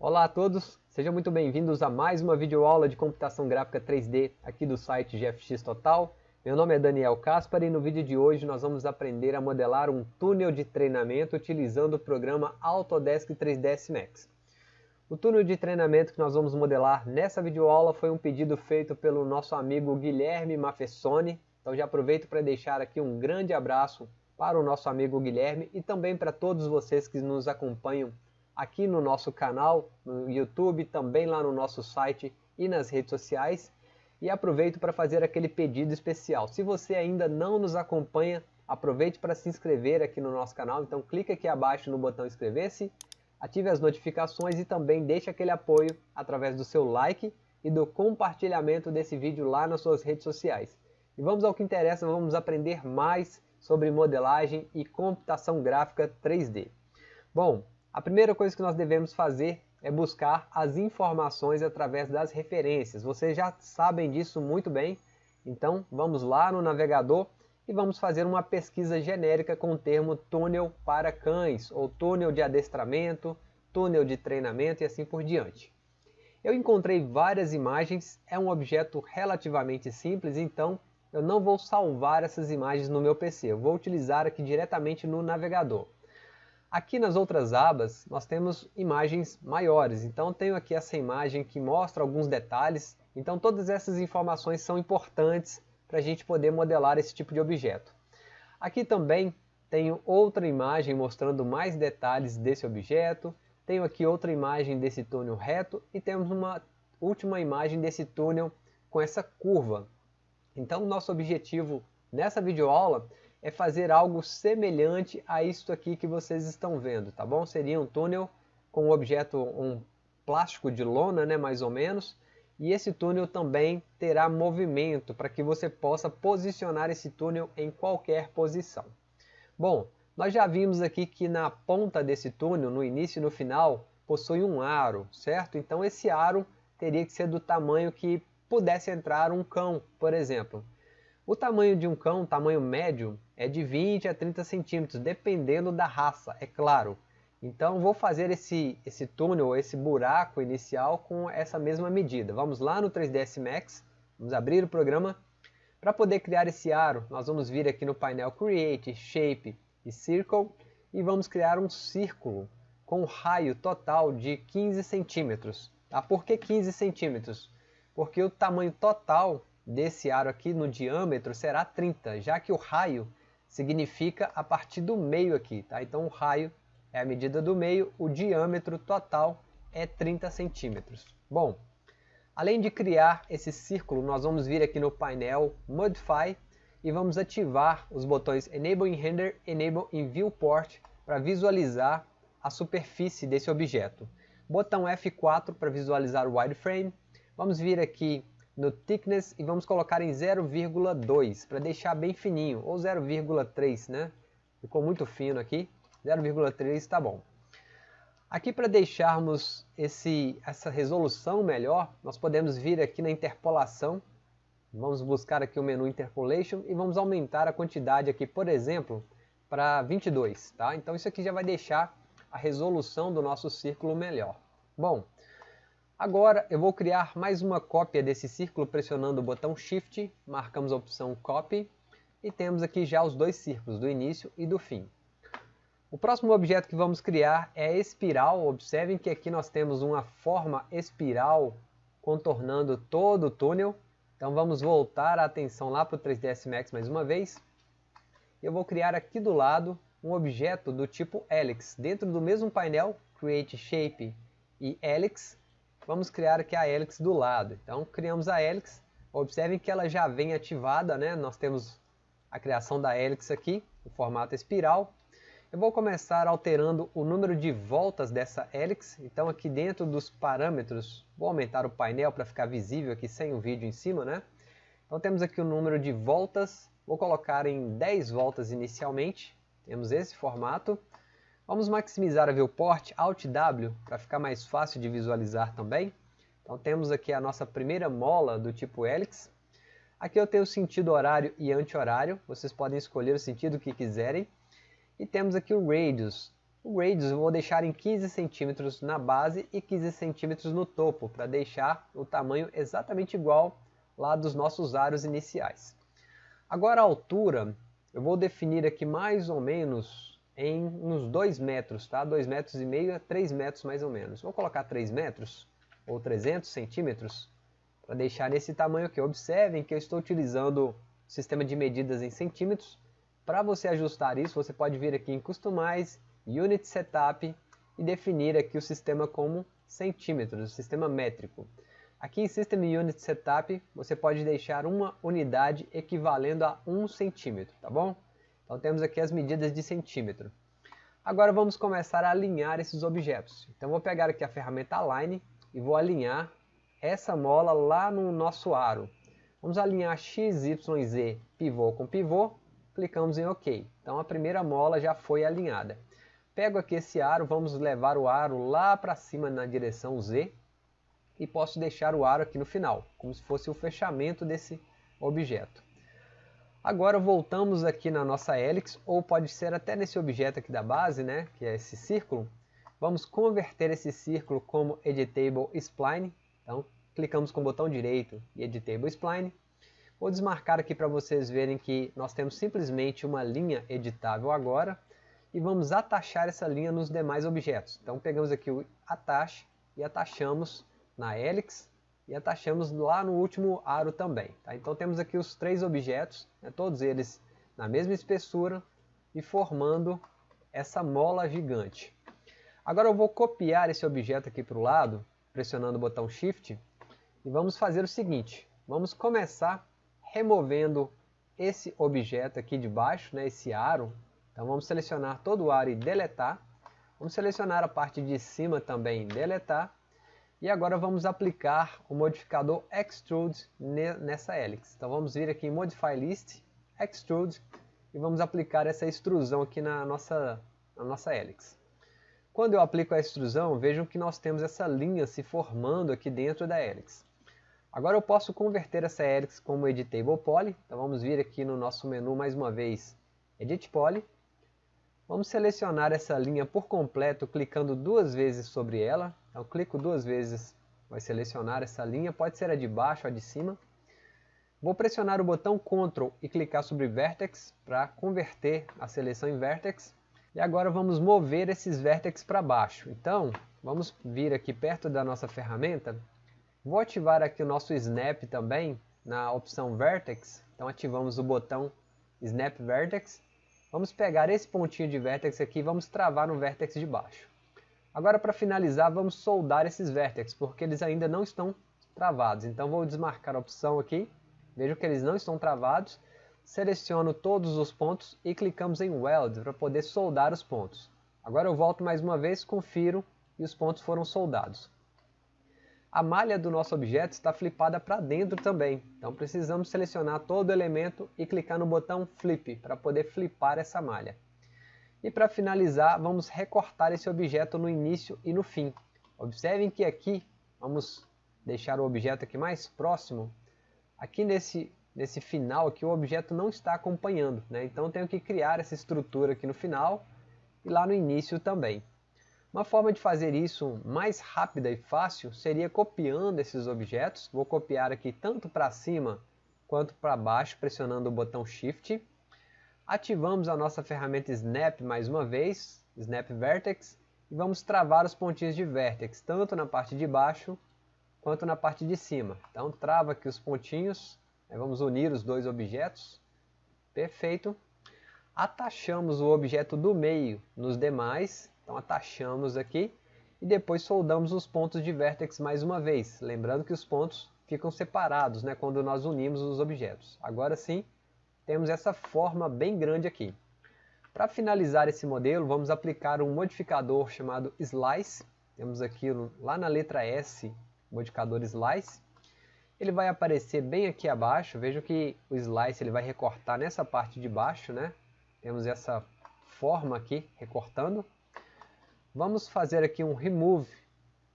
Olá a todos, sejam muito bem-vindos a mais uma videoaula de computação gráfica 3D aqui do site GFX Total. Meu nome é Daniel Caspar e no vídeo de hoje nós vamos aprender a modelar um túnel de treinamento utilizando o programa Autodesk 3ds Max. O túnel de treinamento que nós vamos modelar nessa videoaula foi um pedido feito pelo nosso amigo Guilherme Mafessoni, então já aproveito para deixar aqui um grande abraço para o nosso amigo Guilherme e também para todos vocês que nos acompanham aqui no nosso canal, no YouTube, também lá no nosso site e nas redes sociais. E aproveito para fazer aquele pedido especial. Se você ainda não nos acompanha, aproveite para se inscrever aqui no nosso canal. Então clique aqui abaixo no botão inscrever-se, ative as notificações e também deixe aquele apoio através do seu like e do compartilhamento desse vídeo lá nas suas redes sociais. E vamos ao que interessa, vamos aprender mais sobre modelagem e computação gráfica 3D. Bom, a primeira coisa que nós devemos fazer é buscar as informações através das referências. Vocês já sabem disso muito bem, então vamos lá no navegador e vamos fazer uma pesquisa genérica com o termo túnel para cães, ou túnel de adestramento, túnel de treinamento e assim por diante. Eu encontrei várias imagens, é um objeto relativamente simples, então eu não vou salvar essas imagens no meu PC, eu vou utilizar aqui diretamente no navegador. Aqui nas outras abas nós temos imagens maiores, então tenho aqui essa imagem que mostra alguns detalhes, então todas essas informações são importantes para a gente poder modelar esse tipo de objeto. Aqui também tenho outra imagem mostrando mais detalhes desse objeto, tenho aqui outra imagem desse túnel reto e temos uma última imagem desse túnel com essa curva. Então nosso objetivo nessa videoaula é fazer algo semelhante a isso aqui que vocês estão vendo, tá bom? Seria um túnel com um objeto, um plástico de lona, né, mais ou menos, e esse túnel também terá movimento para que você possa posicionar esse túnel em qualquer posição. Bom, nós já vimos aqui que na ponta desse túnel, no início e no final, possui um aro, certo? Então esse aro teria que ser do tamanho que pudesse entrar um cão, por exemplo. O tamanho de um cão, tamanho médio, é de 20 a 30 centímetros, dependendo da raça, é claro. Então vou fazer esse, esse túnel, esse buraco inicial com essa mesma medida. Vamos lá no 3ds Max, vamos abrir o programa. Para poder criar esse aro, nós vamos vir aqui no painel Create, Shape e Circle e vamos criar um círculo com um raio total de 15 centímetros. Tá? Por que 15 centímetros? Porque o tamanho total desse aro aqui no diâmetro será 30, já que o raio significa a partir do meio aqui, tá? Então o raio é a medida do meio, o diâmetro total é 30 centímetros. Bom, além de criar esse círculo, nós vamos vir aqui no painel Modify e vamos ativar os botões Enable in Render, Enable in Viewport para visualizar a superfície desse objeto. Botão F4 para visualizar o wireframe. Vamos vir aqui no thickness e vamos colocar em 0,2 para deixar bem fininho, ou 0,3, né? Ficou muito fino aqui, 0,3 está bom. Aqui para deixarmos esse, essa resolução melhor, nós podemos vir aqui na interpolação, vamos buscar aqui o menu Interpolation e vamos aumentar a quantidade aqui, por exemplo, para 22, tá? Então isso aqui já vai deixar a resolução do nosso círculo melhor. Bom, Agora eu vou criar mais uma cópia desse círculo pressionando o botão Shift, marcamos a opção Copy e temos aqui já os dois círculos, do início e do fim. O próximo objeto que vamos criar é espiral, observem que aqui nós temos uma forma espiral contornando todo o túnel. Então vamos voltar a atenção lá para o 3ds Max mais uma vez. Eu vou criar aqui do lado um objeto do tipo Helix, dentro do mesmo painel Create Shape e Helix, vamos criar aqui a hélice do lado. Então criamos a hélice, observem que ela já vem ativada, né? nós temos a criação da hélice aqui, no formato espiral. Eu vou começar alterando o número de voltas dessa hélice, então aqui dentro dos parâmetros, vou aumentar o painel para ficar visível aqui sem o vídeo em cima, né? Então temos aqui o número de voltas, vou colocar em 10 voltas inicialmente, temos esse formato. Vamos maximizar a viewport Alt W para ficar mais fácil de visualizar também. Então temos aqui a nossa primeira mola do tipo Helix. Aqui eu tenho o sentido horário e anti-horário, vocês podem escolher o sentido que quiserem. E temos aqui o Radius. O radius eu vou deixar em 15 centímetros na base e 15 centímetros no topo, para deixar o tamanho exatamente igual lá dos nossos aros iniciais. Agora a altura, eu vou definir aqui mais ou menos em uns 2 metros, tá? 2 metros e meio a 3 metros mais ou menos. Vou colocar 3 metros, ou 300 centímetros, para deixar nesse tamanho aqui. Observem que eu estou utilizando o sistema de medidas em centímetros. Para você ajustar isso, você pode vir aqui em Customize, Unit Setup e definir aqui o sistema como centímetros, o sistema métrico. Aqui em System Unit Setup, você pode deixar uma unidade equivalendo a 1 centímetro, tá bom? Então temos aqui as medidas de centímetro. Agora vamos começar a alinhar esses objetos. Então vou pegar aqui a ferramenta Align e vou alinhar essa mola lá no nosso aro. Vamos alinhar x, y, z pivô com pivô, clicamos em OK. Então a primeira mola já foi alinhada. Pego aqui esse aro, vamos levar o aro lá para cima na direção Z e posso deixar o aro aqui no final, como se fosse o fechamento desse objeto. Agora voltamos aqui na nossa hélice, ou pode ser até nesse objeto aqui da base, né, que é esse círculo. Vamos converter esse círculo como Editable Spline. Então, clicamos com o botão direito e Editable Spline. Vou desmarcar aqui para vocês verem que nós temos simplesmente uma linha editável agora e vamos atachar essa linha nos demais objetos. Então pegamos aqui o Attach e atachamos na Helix e atachamos lá no último aro também. Tá? Então temos aqui os três objetos, né, todos eles na mesma espessura e formando essa mola gigante. Agora eu vou copiar esse objeto aqui para o lado, pressionando o botão Shift, e vamos fazer o seguinte, vamos começar removendo esse objeto aqui de baixo, né, esse aro, então vamos selecionar todo o aro e deletar. Vamos selecionar a parte de cima também e deletar. E agora vamos aplicar o modificador Extrude nessa hélice. Então vamos vir aqui em Modify List, Extrude, e vamos aplicar essa extrusão aqui na nossa, na nossa hélice. Quando eu aplico a extrusão, vejam que nós temos essa linha se formando aqui dentro da hélice. Agora eu posso converter essa hélice como Editable Poly, então vamos vir aqui no nosso menu mais uma vez, Edit Poly, Vamos selecionar essa linha por completo clicando duas vezes sobre ela. Então clico duas vezes, vai selecionar essa linha, pode ser a de baixo ou a de cima. Vou pressionar o botão Ctrl e clicar sobre Vertex para converter a seleção em Vertex. E agora vamos mover esses vértices para baixo. Então, vamos vir aqui perto da nossa ferramenta. Vou ativar aqui o nosso Snap também, na opção Vertex. Então ativamos o botão Snap Vertex Vamos pegar esse pontinho de vértex aqui e vamos travar no vértex de baixo. Agora para finalizar vamos soldar esses vértices, porque eles ainda não estão travados. Então vou desmarcar a opção aqui, vejo que eles não estão travados, seleciono todos os pontos e clicamos em Weld para poder soldar os pontos. Agora eu volto mais uma vez, confiro e os pontos foram soldados. A malha do nosso objeto está flipada para dentro também, então precisamos selecionar todo o elemento e clicar no botão Flip para poder flipar essa malha. E para finalizar, vamos recortar esse objeto no início e no fim. Observem que aqui, vamos deixar o objeto aqui mais próximo, aqui nesse, nesse final aqui o objeto não está acompanhando, né? então tenho que criar essa estrutura aqui no final e lá no início também. Uma forma de fazer isso mais rápida e fácil seria copiando esses objetos. Vou copiar aqui tanto para cima quanto para baixo, pressionando o botão Shift. Ativamos a nossa ferramenta Snap mais uma vez, Snap Vertex, e vamos travar os pontinhos de Vertex, tanto na parte de baixo quanto na parte de cima. Então trava aqui os pontinhos, vamos unir os dois objetos, perfeito. Atachamos o objeto do meio nos demais então atachamos aqui e depois soldamos os pontos de vértex mais uma vez. Lembrando que os pontos ficam separados né, quando nós unimos os objetos. Agora sim, temos essa forma bem grande aqui. Para finalizar esse modelo, vamos aplicar um modificador chamado Slice. Temos aqui lá na letra S, modificador Slice. Ele vai aparecer bem aqui abaixo. Veja que o Slice ele vai recortar nessa parte de baixo. Né? Temos essa forma aqui recortando. Vamos fazer aqui um remove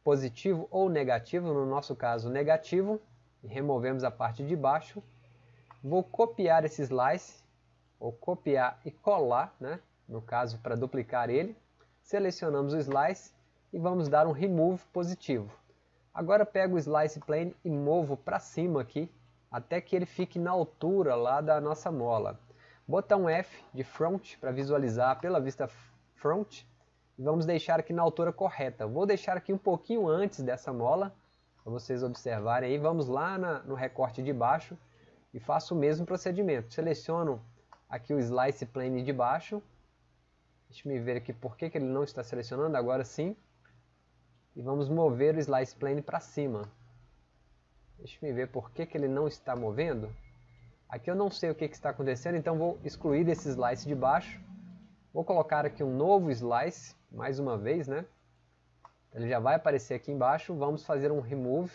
positivo ou negativo, no nosso caso negativo, removemos a parte de baixo. Vou copiar esse slice, ou copiar e colar, né? no caso para duplicar ele. selecionamos o Slice e vamos dar um Remove positivo. Agora pego o Slice Plane e movo para cima aqui, até que ele fique na altura lá da nossa mola. Botão F de Front para visualizar pela vista Front. E vamos deixar aqui na altura correta. Vou deixar aqui um pouquinho antes dessa mola, para vocês observarem aí. Vamos lá na, no recorte de baixo e faço o mesmo procedimento. Seleciono aqui o Slice Plane de baixo. Deixa eu ver aqui por que, que ele não está selecionando, agora sim e vamos mover o Slice Plane para cima. Deixa eu ver por que, que ele não está movendo. Aqui eu não sei o que, que está acontecendo, então vou excluir esse Slice de baixo. Vou colocar aqui um novo Slice, mais uma vez, né? Ele já vai aparecer aqui embaixo. Vamos fazer um Remove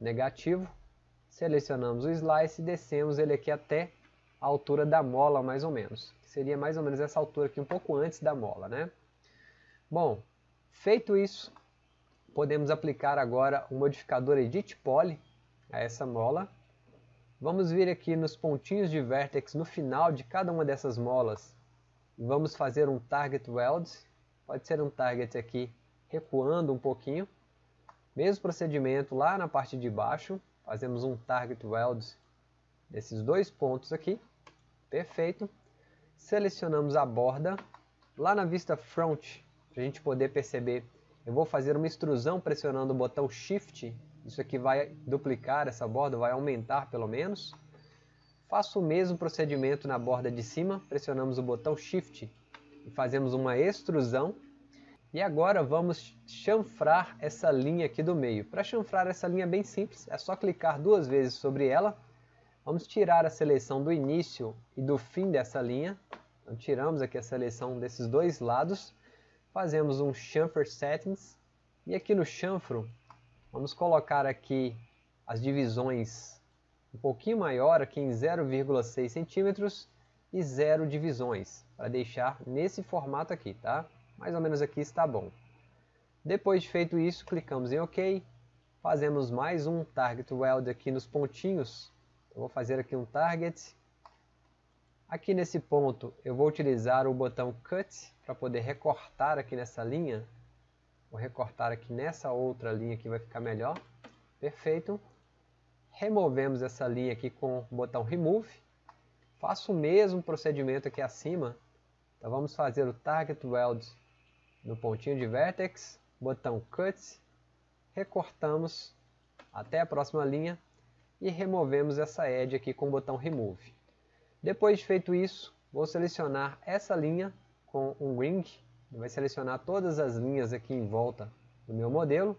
negativo. Selecionamos o Slice e descemos ele aqui até a altura da mola, mais ou menos. Que seria mais ou menos essa altura aqui, um pouco antes da mola, né? Bom, Feito isso, podemos aplicar agora o modificador Edit Poly a essa mola. Vamos vir aqui nos pontinhos de vértex no final de cada uma dessas molas e vamos fazer um Target Weld. Pode ser um target aqui recuando um pouquinho. Mesmo procedimento lá na parte de baixo, fazemos um Target Weld desses dois pontos aqui. Perfeito. Selecionamos a borda. Lá na vista Front, para a gente poder perceber. Eu vou fazer uma extrusão pressionando o botão Shift, isso aqui vai duplicar essa borda, vai aumentar pelo menos. Faço o mesmo procedimento na borda de cima, pressionamos o botão Shift e fazemos uma extrusão. E agora vamos chanfrar essa linha aqui do meio. Para chanfrar essa linha bem simples, é só clicar duas vezes sobre ela. Vamos tirar a seleção do início e do fim dessa linha. Então, tiramos aqui a seleção desses dois lados fazemos um chamfer settings e aqui no chanfro vamos colocar aqui as divisões um pouquinho maior aqui em 0,6 centímetros e zero divisões para deixar nesse formato aqui, tá? Mais ou menos aqui está bom. Depois de feito isso, clicamos em OK, fazemos mais um target weld aqui nos pontinhos. Eu vou fazer aqui um target Aqui nesse ponto eu vou utilizar o botão Cut para poder recortar aqui nessa linha. Vou recortar aqui nessa outra linha que vai ficar melhor. Perfeito. Removemos essa linha aqui com o botão Remove. Faço o mesmo procedimento aqui acima. Então vamos fazer o Target Weld no pontinho de Vertex, botão Cut, recortamos até a próxima linha e removemos essa edge aqui com o botão Remove. Depois de feito isso, vou selecionar essa linha com um ring, vai selecionar todas as linhas aqui em volta do meu modelo.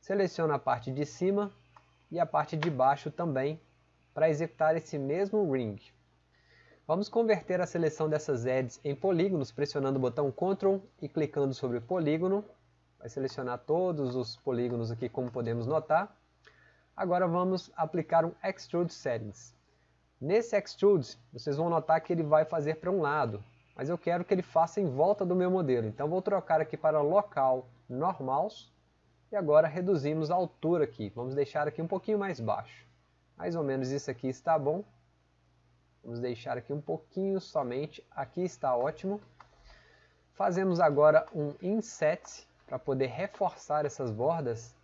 Seleciono a parte de cima e a parte de baixo também para executar esse mesmo ring. Vamos converter a seleção dessas edges em polígonos pressionando o botão Ctrl e clicando sobre polígono. Vai selecionar todos os polígonos aqui como podemos notar. Agora vamos aplicar um Extrude Settings. Nesse Extrude, vocês vão notar que ele vai fazer para um lado, mas eu quero que ele faça em volta do meu modelo. Então vou trocar aqui para local normals e agora reduzimos a altura aqui. Vamos deixar aqui um pouquinho mais baixo. Mais ou menos isso aqui está bom. Vamos deixar aqui um pouquinho somente. Aqui está ótimo. Fazemos agora um inset para poder reforçar essas bordas.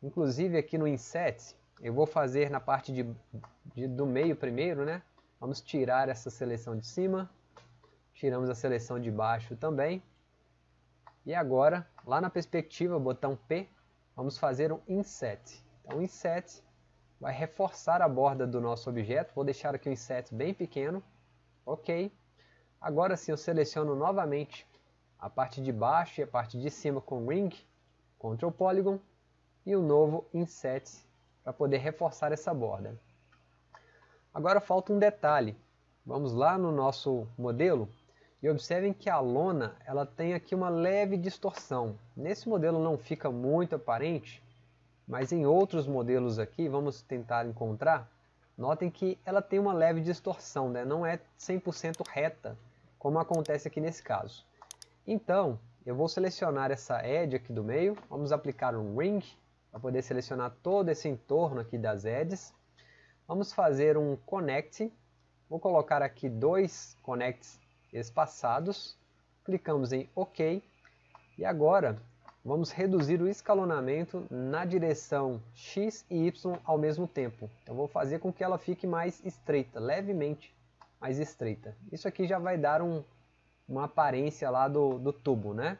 Inclusive aqui no inset, eu vou fazer na parte de, de, do meio primeiro, né? Vamos tirar essa seleção de cima, tiramos a seleção de baixo também. E agora, lá na perspectiva, botão P, vamos fazer um Inset. Então, Inset vai reforçar a borda do nosso objeto. Vou deixar aqui o Inset bem pequeno. Ok. Agora sim, eu seleciono novamente a parte de baixo e a parte de cima com Ring, Ctrl Polygon, e o novo Inset para poder reforçar essa borda. Agora falta um detalhe. Vamos lá no nosso modelo e observem que a lona ela tem aqui uma leve distorção. Nesse modelo não fica muito aparente, mas em outros modelos aqui, vamos tentar encontrar, notem que ela tem uma leve distorção, né? não é 100% reta, como acontece aqui nesse caso. Então, eu vou selecionar essa edge aqui do meio, vamos aplicar um ring, para poder selecionar todo esse entorno aqui das edges. Vamos fazer um connect. Vou colocar aqui dois connects espaçados Clicamos em OK e agora vamos reduzir o escalonamento na direção X e Y ao mesmo tempo. Então vou fazer com que ela fique mais estreita, levemente mais estreita. Isso aqui já vai dar um, uma aparência lá do, do tubo, né?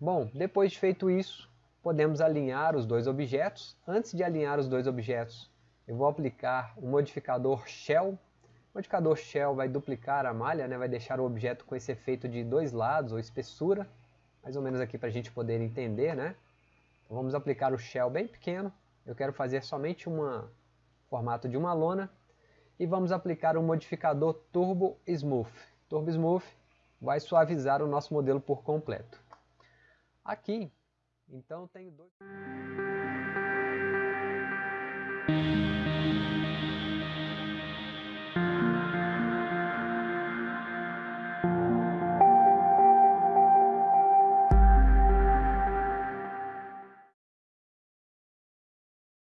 Bom, depois de feito isso, podemos alinhar os dois objetos. Antes de alinhar os dois objetos, eu vou aplicar o modificador Shell. O modificador Shell vai duplicar a malha, né? vai deixar o objeto com esse efeito de dois lados, ou espessura mais ou menos aqui para a gente poder entender, né? Então, vamos aplicar o shell bem pequeno, eu quero fazer somente um formato de uma lona, e vamos aplicar o modificador Turbo Smooth. Turbo Smooth vai suavizar o nosso modelo por completo. Aqui, então, tenho dois...